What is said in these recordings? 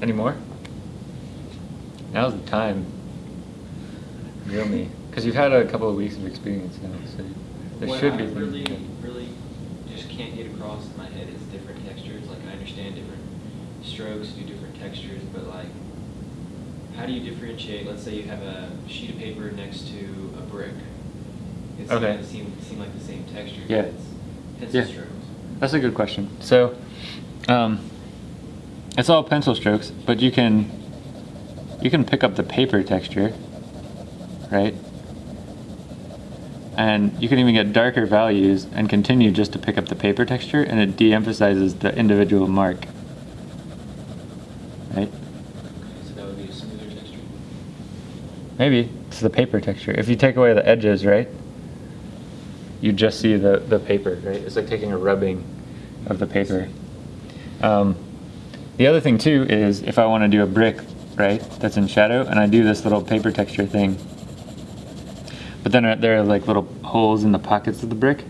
Anymore? Now's the time. Grill me. Because you've had a couple of weeks of experience now, so there what should I be things. really, really just can't get across in my head is different textures. Like I understand different strokes do different textures, but like, how do you differentiate? Let's say you have a sheet of paper next to a brick. It's Okay. seems seem, seem like the same texture. but Yeah. It's pencil Yeah. strokes. That's a good question. So, um, it's all pencil strokes, but you can you can pick up the paper texture, right? And you can even get darker values and continue just to pick up the paper texture, and it de-emphasizes the individual mark, right? So that would be a smoother texture. Maybe it's the paper texture. If you take away the edges, right, you just see the, the paper, right? It's like taking a rubbing of the paper. Um, the other thing too is if I want to do a brick, right, that's in shadow, and I do this little paper texture thing, but then there are like little holes in the pockets of the brick,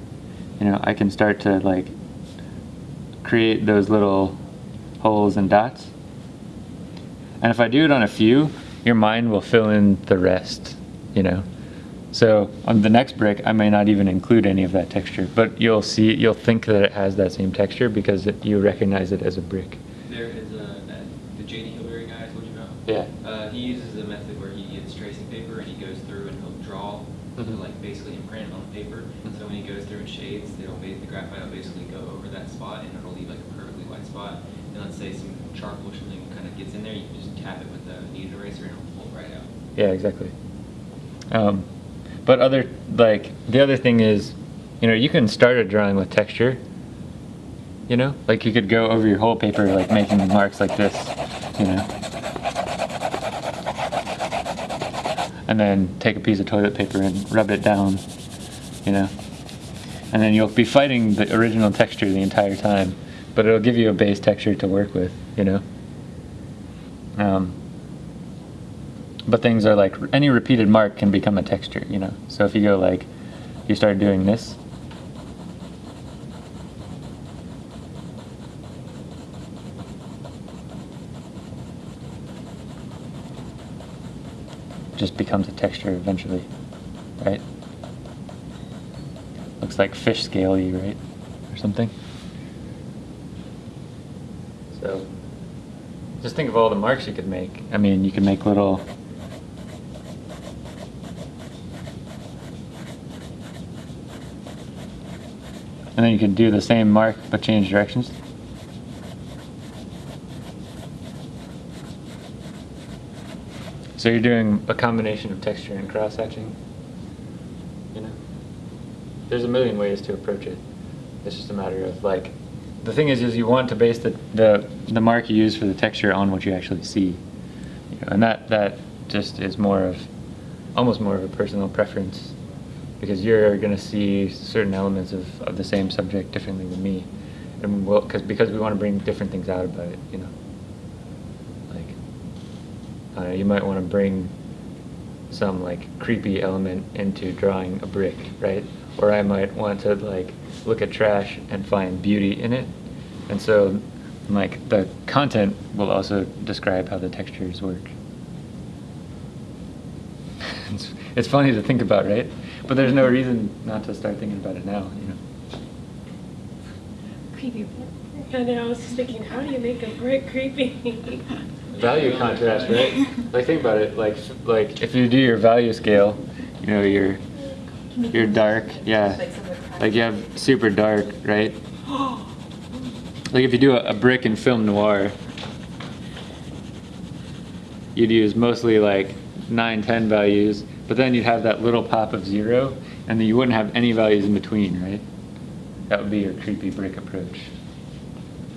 you know, I can start to like create those little holes and dots. And if I do it on a few, your mind will fill in the rest, you know. So on the next brick, I may not even include any of that texture, but you'll see, you'll think that it has that same texture because it, you recognize it as a brick. There is a, that, the J.D. Hillberry guy I told you about. Yeah. Uh, he uses a method where he gets tracing paper and he goes through and he'll draw, Mhm. like basically imprint on the paper. Mhm. So when he goes through and shades, it'll the graphite will basically go over that spot and it'll leave like a perfectly white spot. And let's say some charcoal or something kind of gets in there, you can just tap it with a kneaded eraser and it'll pull it right out. Yeah, exactly. Um, but other like the other thing is, you know, you can start a drawing with texture. You know, like you could go over your whole paper, like making marks like this. You know, and then take a piece of toilet paper and rub it down. You know, and then you'll be fighting the original texture the entire time, but it'll give you a base texture to work with. You know. Um, but things are like any repeated mark can become a texture, you know. So if you go like, you start doing this, just becomes a texture eventually, right? Looks like fish scaly, right, or something. So, just think of all the marks you could make. I mean, you could make little. And then you could do the same mark but change directions. So you're doing a combination of texture and cross hatching. You know, there's a million ways to approach it. It's just a matter of like, the thing is, is you want to base the the, the mark you use for the texture on what you actually see, you know, and that that just is more of, almost more of a personal preference, because you're going to see certain elements of, of the same subject differently than me, and we'll, cause, because we want to bring different things out about it, you know. Uh, you might want to bring some like creepy element into drawing a brick, right? Or I might want to like look at trash and find beauty in it. And so like the content will also describe how the textures work. it's, it's funny to think about, right? But there's no reason not to start thinking about it now, you know. Creepy. I know, I was just thinking, how do you make a brick creepy? value contrast, right? Like think about it. Like like if you do your value scale, you know your your dark, yeah. Like you have super dark, right? Like if you do a, a brick and film noir, you'd use mostly like 9, 10 values, but then you'd have that little pop of zero, and then you wouldn't have any values in between, right? That would be your creepy brick approach.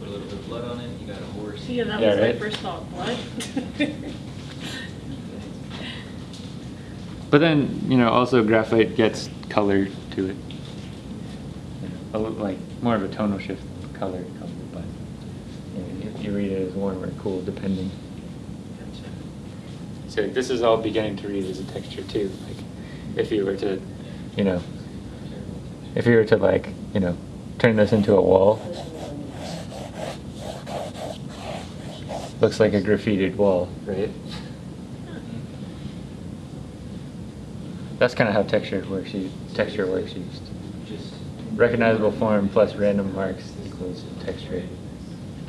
Put a little bit of blood on it, you got a horse. Yeah, that Yeah, was right? my first thought. What? But then, you know, also graphite gets color to it. A little, like more of a tonal shift color color, but you, know, you, you read it as warm or cool depending. So this is all beginning to read as a texture too. Like if you were to, you know, if you were to like, you know, turn this into a wall. Looks like a graffitied wall, right? That's kind of how texture works. u- Texture works used. Just. Recognizable form plus random marks equals texture.